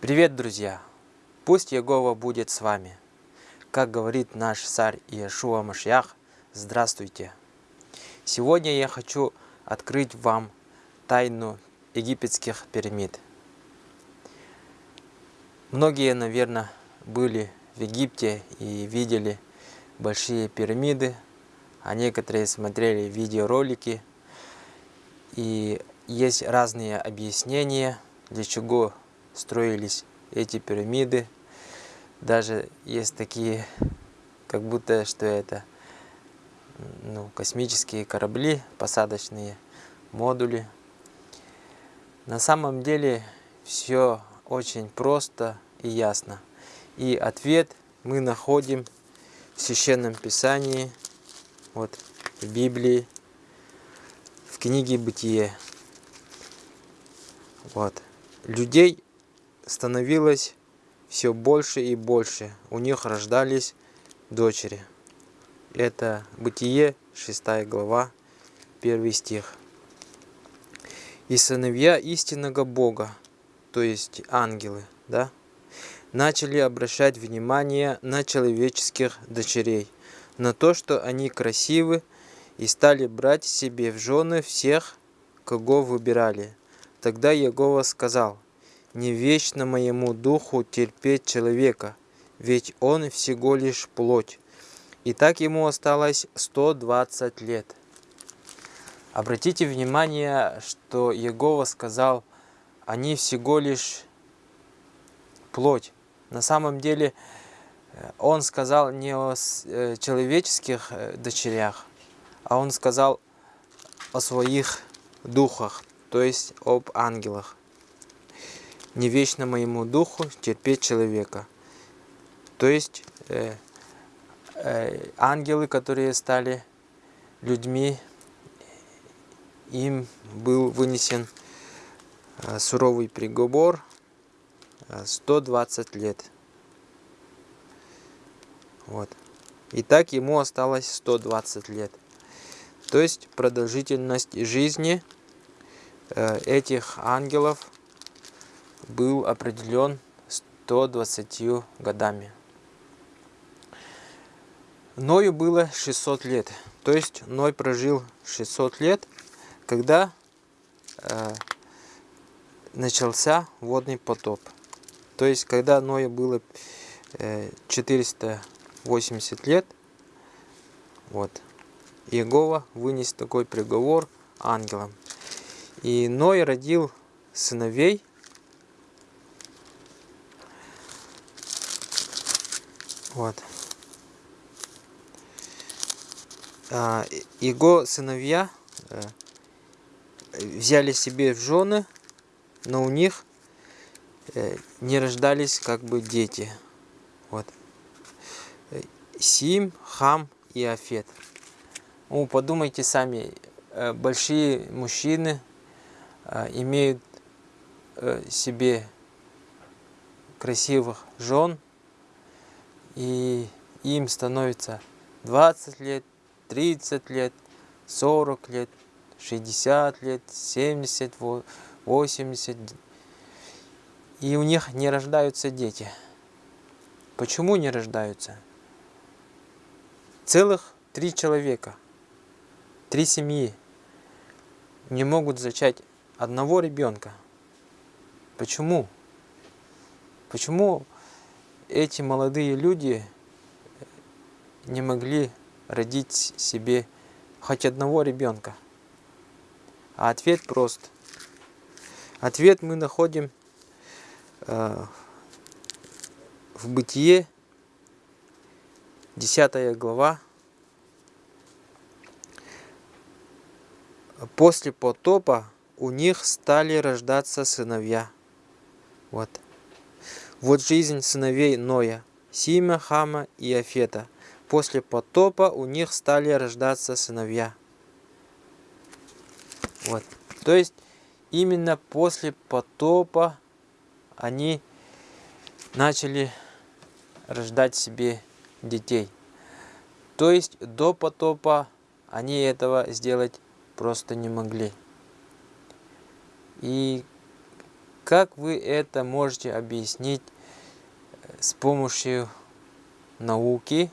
Привет, друзья! Пусть Егова будет с вами. Как говорит наш царь Иешуа Машьях, здравствуйте! Сегодня я хочу открыть вам тайну египетских пирамид. Многие, наверное, были в Египте и видели большие пирамиды, а некоторые смотрели видеоролики. И есть разные объяснения, для чего строились эти пирамиды. Даже есть такие, как будто что это ну, космические корабли, посадочные модули. На самом деле все очень просто и ясно. И ответ мы находим в Священном Писании, вот в Библии, в книге Бытие. Вот. Людей становилось все больше и больше. У них рождались дочери. Это Бытие, 6 глава, 1 стих. И сыновья истинного Бога, то есть ангелы, да, начали обращать внимание на человеческих дочерей, на то, что они красивы, и стали брать себе в жены всех, кого выбирали. Тогда Егова сказал – не вечно моему духу терпеть человека, ведь он всего лишь плоть. И так ему осталось 120 лет. Обратите внимание, что Егова сказал, они всего лишь плоть. На самом деле э, он сказал не о э, человеческих э, дочерях, а он сказал о своих духах, то есть об ангелах не вечно моему духу терпеть человека. То есть э, э, ангелы, которые стали людьми, им был вынесен э, суровый приговор 120 э, лет. Вот. И так ему осталось 120 лет. То есть продолжительность жизни э, этих ангелов был определен 120 годами. Ною было 600 лет. То есть Ной прожил 600 лет, когда э, начался водный потоп. То есть когда Ною было э, 480 лет, вот, Иегова вынес такой приговор ангелам. И Ной родил сыновей Вот. А, его сыновья э, взяли себе в жены, но у них э, не рождались как бы дети. Вот. Сим, Хам и Афет. Ну, подумайте сами, э, большие мужчины имеют себе красивых жен, и им становится 20 лет, 30 лет, 40 лет, 60 лет, 70, 80. И у них не рождаются дети. Почему не рождаются? Целых три человека, три семьи не могут зачать одного ребенка. Почему? Почему эти молодые люди не могли родить себе хоть одного ребенка? А ответ прост. Ответ мы находим э, в Бытие, 10 глава. После потопа у них стали рождаться сыновья. Вот. Вот жизнь сыновей Ноя, Сима, Хама и Афета. После потопа у них стали рождаться сыновья. Вот. То есть именно после потопа они начали рождать себе детей. То есть до потопа они этого сделать просто не могли. И Как вы это можете объяснить с помощью науки,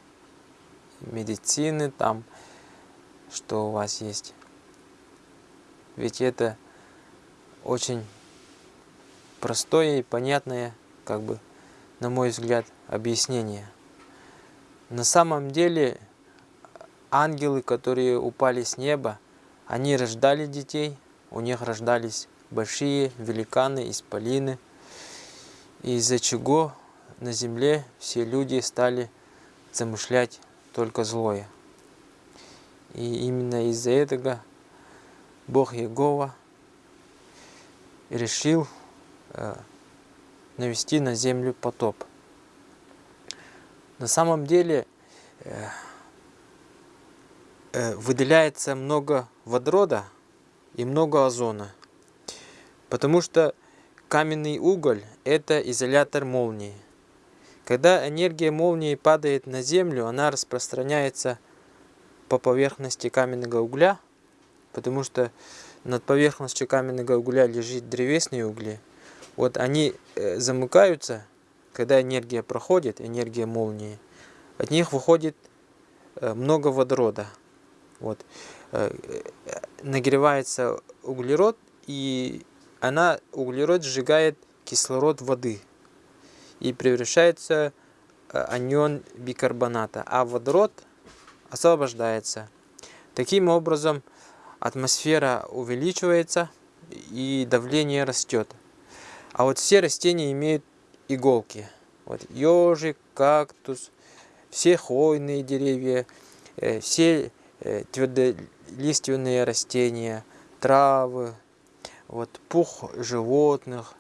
медицины, там, что у вас есть? Ведь это очень простое и понятное, как бы, на мой взгляд, объяснение. На самом деле, ангелы, которые упали с неба, они рождали детей, у них рождались большие великаны, исполины, из-за чего на земле все люди стали замышлять только злое. И именно из-за этого Бог Егова решил э, навести на землю потоп. На самом деле э, э, выделяется много водорода и много озона. Потому что каменный уголь – это изолятор молнии. Когда энергия молнии падает на землю, она распространяется по поверхности каменного угля, потому что над поверхностью каменного угля лежит древесные угли. Вот они э, замыкаются, когда энергия проходит, энергия молнии, от них выходит э, много водорода. Вот. Э, нагревается углерод, и она, углерод сжигает кислород воды и превращается э, анион бикарбоната, а водород освобождается. Таким образом, атмосфера увеличивается и давление растет. А вот все растения имеют иголки. Вот ежик, кактус, все хвойные деревья, э, все э, твердолиственные растения, травы, вот пух животных,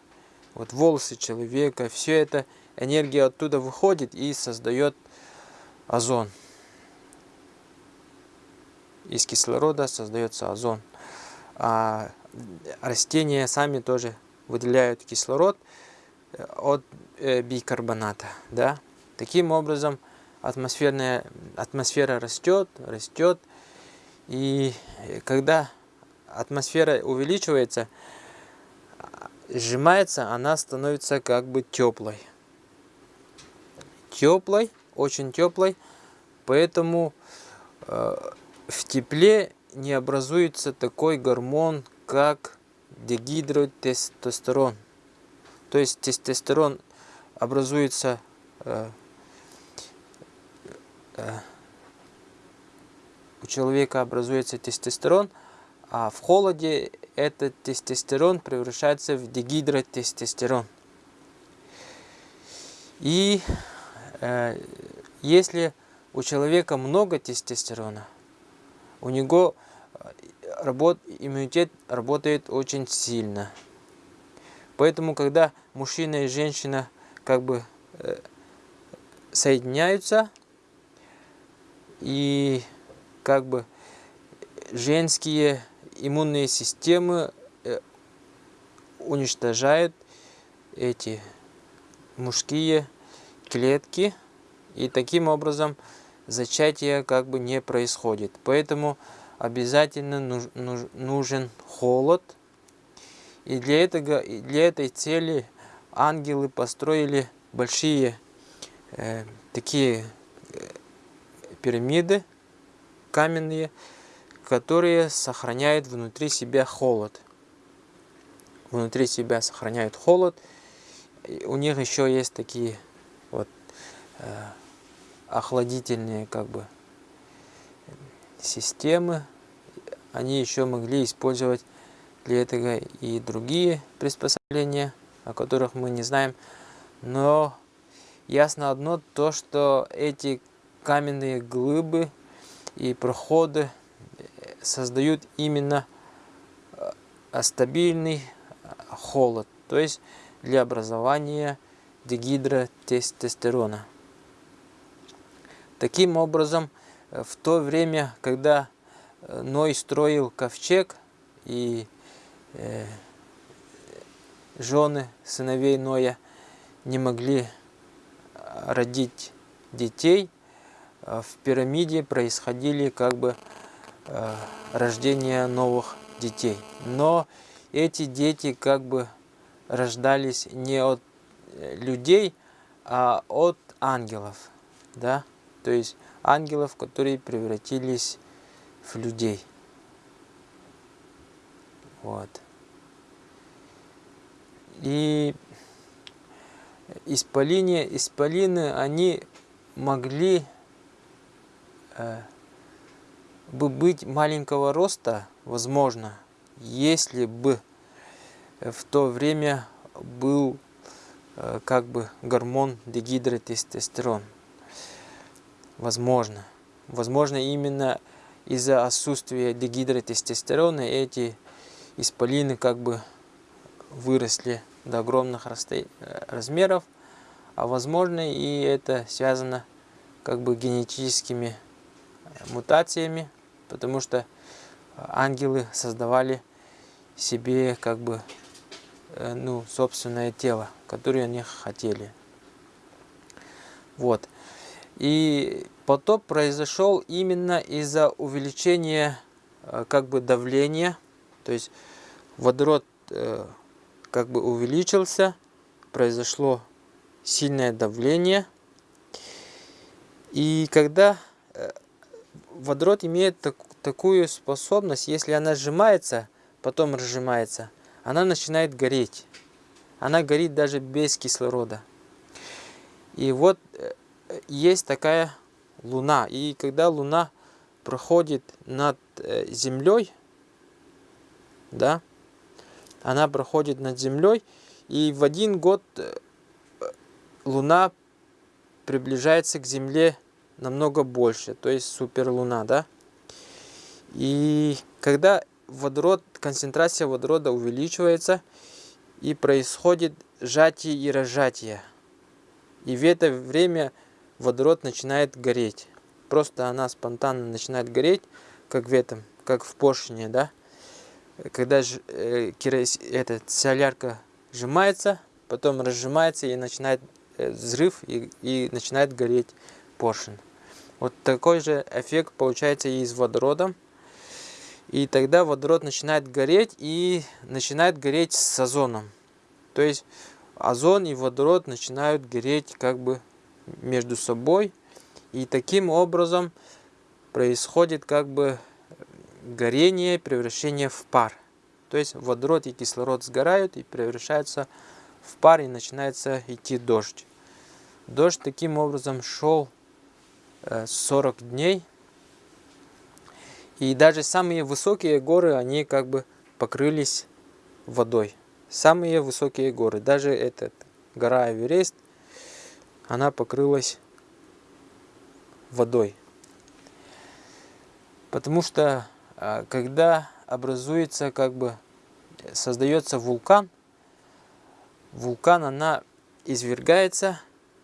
вот волосы человека, все это энергия оттуда выходит и создает озон. Из кислорода создается озон. А растения сами тоже выделяют кислород э, от э, бикарбоната. Да? Таким образом, атмосферная, атмосфера растет, растет. И когда атмосфера увеличивается, сжимается, она становится как бы теплой. Теплой, очень теплой, поэтому э, в тепле не образуется такой гормон, как дегидротестостерон. То есть тестостерон образуется э, э, у человека образуется тестостерон, а в холоде этот тестостерон превращается в дегидротестостерон. И э, если у человека много тестостерона, у него э, работ, иммунитет работает очень сильно. Поэтому, когда мужчина и женщина как бы э, соединяются, и как бы женские иммунные системы э, уничтожают эти мужские клетки, и таким образом зачатие как бы не происходит. Поэтому обязательно нужен холод. И для, этого, для этой цели ангелы построили большие э, такие э, пирамиды каменные, которые сохраняют внутри себя холод. Внутри себя сохраняют холод. И у них еще есть такие вот э, охладительные как бы системы. Они еще могли использовать для этого и другие приспособления, о которых мы не знаем. Но ясно одно, то что эти каменные глыбы и проходы создают именно э, стабильный э, холод, то есть для образования дегидротестостерона. Таким образом, э, в то время, когда Ной строил ковчег и э, жены сыновей Ноя не могли родить детей, в пирамиде происходили как бы рождения новых детей. Но эти дети как бы рождались не от э, людей, а от ангелов, да, то есть ангелов, которые превратились в людей. Вот. И исполины, исполины, они могли э, бы быть маленького роста, возможно, если бы в то время был э, как бы гормон дегидротестостерон. Возможно. Возможно, именно из-за отсутствия дегидротестостерона эти исполины как бы выросли до огромных размеров, а возможно и это связано как бы генетическими мутациями, потому что ангелы создавали себе как бы э, ну, собственное тело, которое они хотели. Вот. И потоп произошел именно из-за увеличения э, как бы давления, то есть водород э, как бы увеличился, произошло сильное давление. И когда водород имеет так, такую способность, если она сжимается, потом разжимается, она начинает гореть. Она горит даже без кислорода. И вот э, есть такая Луна. И когда Луна проходит над э, Землей, да, она проходит над Землей, и в один год э, Луна приближается к Земле намного больше, то есть суперлуна, да. И когда водород, концентрация водорода увеличивается, и происходит сжатие и разжатие. И в это время водород начинает гореть. Просто она спонтанно начинает гореть, как в этом, как в поршне, да когда э, этот, солярка сжимается, потом разжимается и начинает э, взрыв и, и начинает гореть поршень. Вот такой же эффект получается и с водородом. И тогда водород начинает гореть и начинает гореть с озоном. То есть озон и водород начинают гореть как бы между собой. И таким образом происходит как бы горение, превращение в пар. То есть водород и кислород сгорают и превращаются в пар и начинается идти дождь. Дождь таким образом шел 40 э, дней. И даже самые высокие горы, они как бы покрылись водой. Самые высокие горы, даже эта гора Эверест, она покрылась водой. Потому что а, когда образуется, как бы, создается вулкан, вулкан, она извергается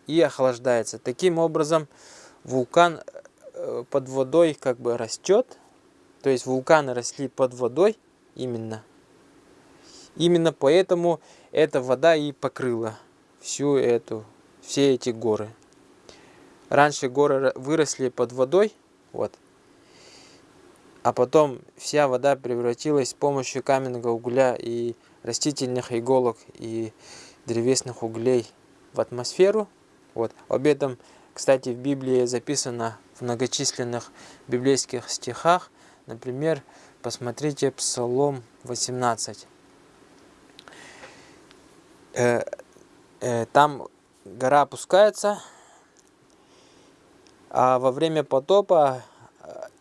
и охлаждается. Таким образом, вулкан под водой как бы растет, то есть вулканы росли под водой именно. Именно поэтому эта вода и покрыла всю эту, все эти горы. Раньше горы выросли под водой, вот, а потом вся вода превратилась с помощью каменного угля и растительных иголок и древесных углей в атмосферу. Вот. Об этом, кстати, в Библии записано в многочисленных библейских стихах. Например, посмотрите Псалом 18. Э, э, там гора опускается, а во время потопа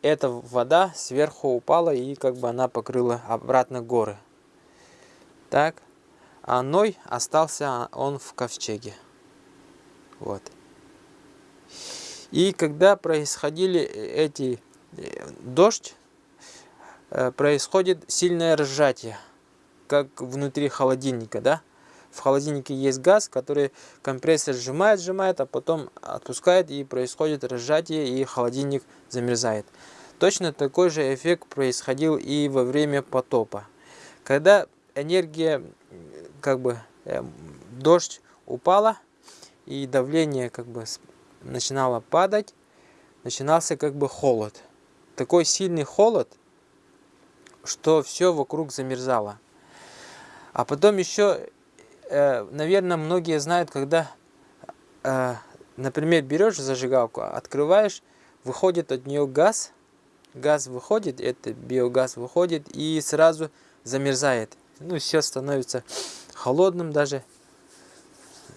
эта вода сверху упала и как бы она покрыла обратно горы. Так. А Ной остался он в ковчеге. Вот. И когда происходили эти э, дождь, э, происходит сильное разжатие, как внутри холодильника, да? В холодильнике есть газ, который компрессор сжимает, сжимает, а потом отпускает и происходит разжатие и холодильник замерзает. Точно такой же эффект происходил и во время потопа. Когда энергия, как бы, э, дождь упала и давление как бы начинало падать, начинался как бы холод. Такой сильный холод, что все вокруг замерзало. А потом еще э, наверное, многие знают, когда, э, например, берешь зажигалку, открываешь, выходит от нее газ, газ выходит, это биогаз выходит и сразу замерзает. Ну, все становится холодным даже,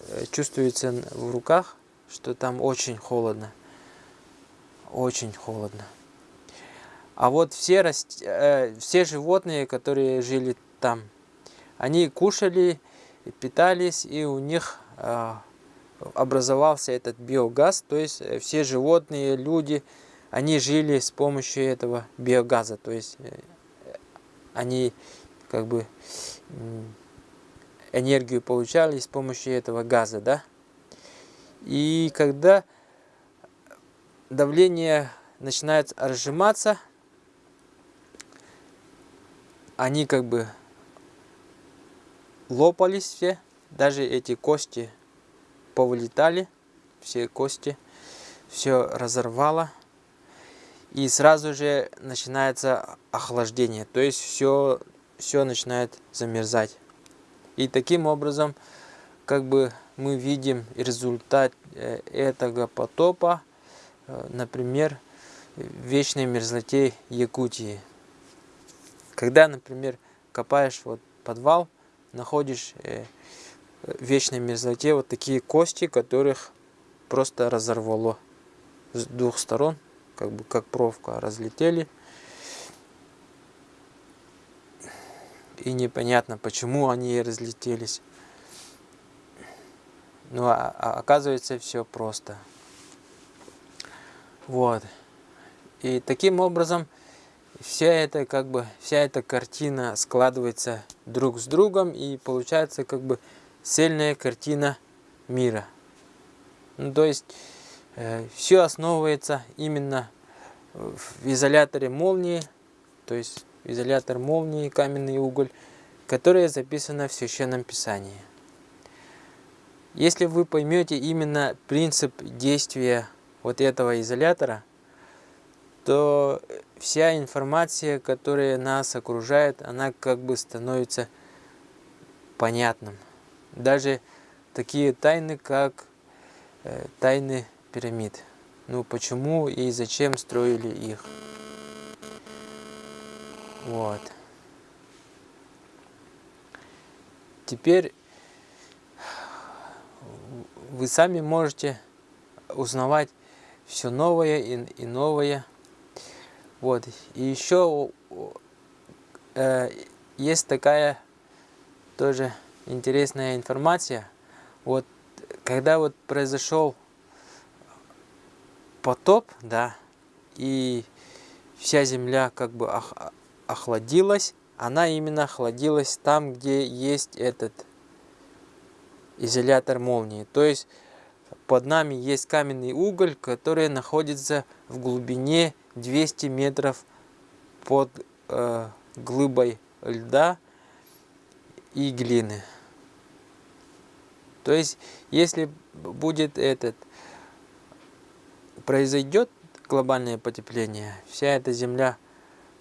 э, чувствуется в руках, что там очень холодно, очень холодно. А вот все, раст... э, все животные, которые жили там, они кушали, питались, и у них э, образовался этот биогаз. То есть э, все животные, люди, они жили с помощью этого биогаза. То есть э, они как бы энергию получали с помощью этого газа, да. И когда давление начинает разжиматься, они как бы лопались все, даже эти кости повылетали, все кости, все разорвало. И сразу же начинается охлаждение, то есть все, все начинает замерзать. И таким образом, как бы мы видим результат э, этого потопа, э, например, в вечной мерзлоте Якутии. Когда, например, копаешь вот подвал, находишь э, в вечной мерзлоте вот такие кости, которых просто разорвало с двух сторон, как бы как провка разлетели. И непонятно, почему они разлетелись. Ну, а, а оказывается, все просто. Вот. И таким образом вся эта как бы вся эта картина складывается друг с другом и получается как бы цельная картина мира. Ну, то есть э, все основывается именно в изоляторе молнии, то есть изолятор молнии, каменный уголь, которое записано в Священном Писании. Если вы поймете именно принцип действия вот этого изолятора, то вся информация, которая нас окружает, она как бы становится понятным. Даже такие тайны, как э, тайны пирамид. Ну, почему и зачем строили их. Вот. Теперь вы сами можете узнавать все новое и, и новое. Вот. И еще э, есть такая тоже интересная информация. Вот когда вот произошел потоп, да, и вся земля как бы ох, охладилась, она именно охладилась там, где есть этот изолятор молнии. То есть под нами есть каменный уголь, который находится в глубине 200 метров под э, глыбой льда и глины. То есть, если будет этот, произойдет глобальное потепление, вся эта земля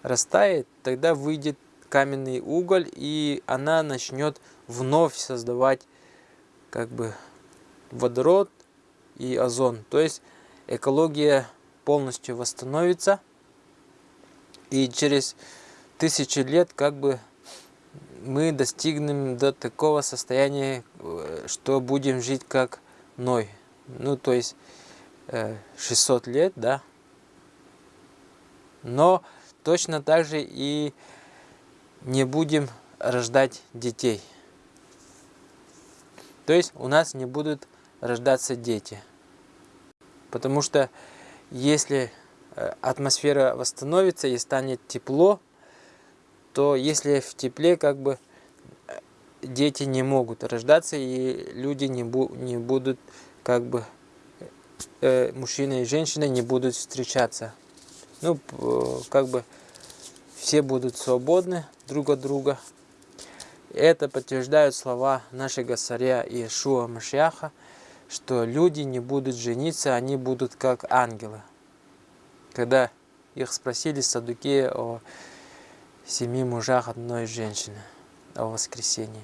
растает, тогда выйдет каменный уголь, и она начнет вновь создавать как бы водород и озон. То есть экология полностью восстановится, и через тысячи лет как бы мы достигнем до такого состояния, э, что будем жить как Ной. Ну, то есть 600 э, лет, да. Но точно так же и не будем рождать детей. То есть у нас не будут рождаться дети. Потому что если э, атмосфера восстановится и станет тепло, то если в тепле как бы э, дети не могут рождаться и люди не, бу не будут как бы э, мужчина и женщина не будут встречаться. Ну, как бы все будут свободны друг от друга. Это подтверждают слова нашего царя Иешуа Машьяха, что люди не будут жениться, они будут как ангелы. Когда их спросили садуки о семи мужах одной женщины, о воскресении.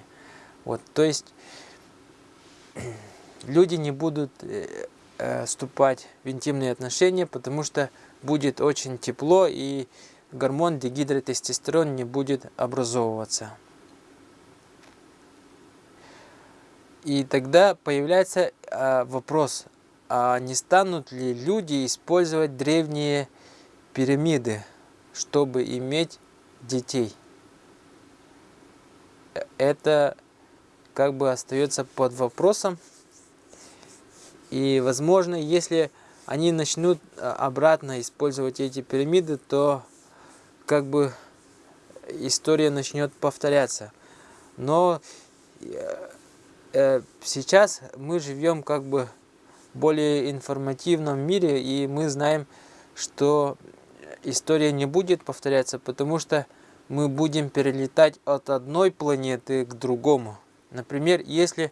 Вот, то есть люди не будут э, э, вступать в интимные отношения, потому что будет очень тепло и гормон дегидротестостерон не будет образовываться. И тогда появляется э, вопрос, а не станут ли люди использовать древние пирамиды, чтобы иметь детей? Это как бы остается под вопросом. И возможно, если они начнут а, обратно использовать эти пирамиды, то как бы история начнет повторяться. Но э, э, сейчас мы живем как бы в более информативном мире, и мы знаем, что история не будет повторяться, потому что мы будем перелетать от одной планеты к другому. Например, если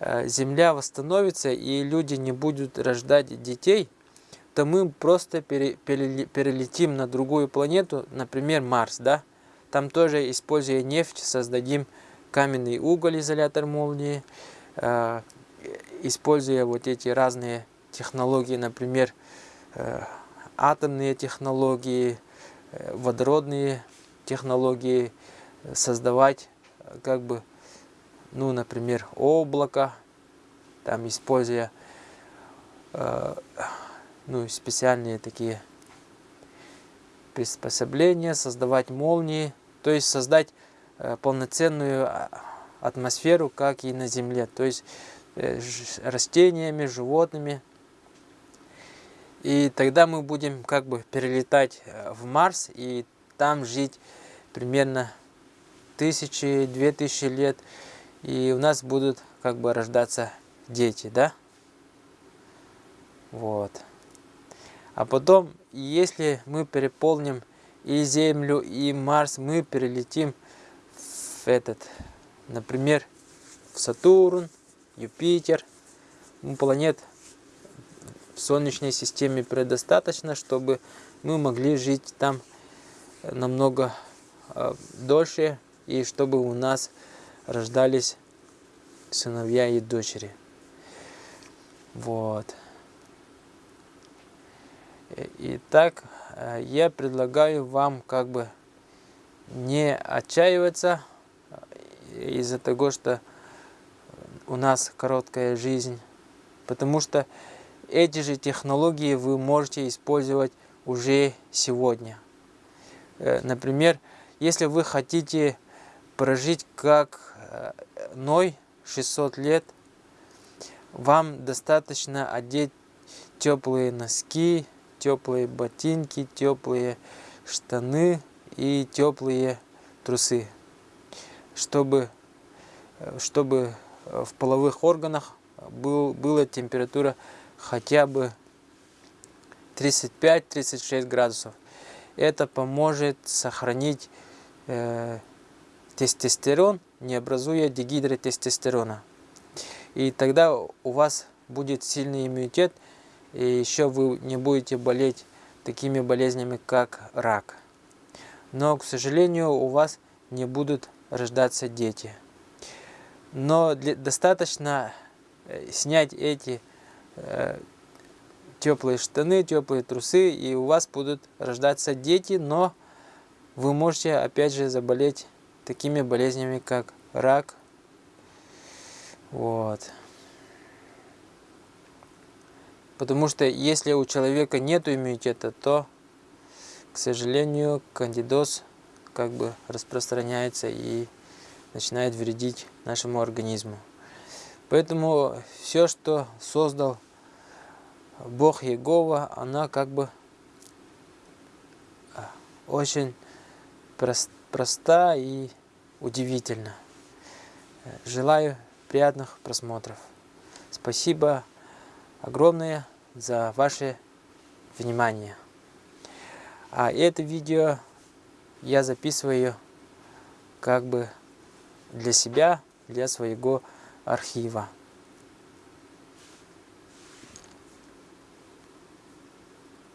э, Земля восстановится и люди не будут рождать детей, то мы просто перелетим на другую планету, например, Марс, да? Там тоже, используя нефть, создадим каменный уголь, изолятор молнии, э, используя вот эти разные технологии, например, э, атомные технологии, водородные технологии, создавать как бы ну, например, облако, там используя э, ну, специальные такие приспособления, создавать молнии, то есть создать э, полноценную а, атмосферу, как и на Земле, то есть э, растениями, животными. И тогда мы будем как бы перелетать э, в Марс и там жить примерно тысячи, две тысячи лет и у нас будут как бы рождаться дети, да? Вот. А потом, если мы переполним и Землю, и Марс, мы перелетим в этот, например, в Сатурн, Юпитер. Ну, планет в Солнечной системе предостаточно, чтобы мы могли жить там намного э, дольше, и чтобы у нас рождались сыновья и дочери. Вот. Итак, э, я предлагаю вам как бы не отчаиваться э, из-за того, что у нас короткая жизнь, потому что эти же технологии вы можете использовать уже сегодня. Э, например, если вы хотите прожить как Ной 600 лет, вам достаточно одеть теплые носки, теплые ботинки, теплые штаны и теплые трусы, чтобы, чтобы в половых органах был, была температура хотя бы 35-36 градусов. Это поможет сохранить э, тестостерон не образуя дегидротестостерона. И тогда у вас будет сильный иммунитет, и еще вы не будете болеть такими болезнями, как рак. Но, к сожалению, у вас не будут рождаться дети. Но для, достаточно э, снять эти э, теплые штаны, теплые трусы, и у вас будут рождаться дети, но вы можете опять же заболеть такими болезнями, как рак. Вот. Потому что если у человека нет иммунитета, то, к сожалению, кандидоз как бы распространяется и начинает вредить нашему организму. Поэтому все, что создал Бог Егова, она как бы а, очень проста и удивительно. Желаю приятных просмотров. Спасибо огромное за ваше внимание. А это видео я записываю как бы для себя, для своего архива.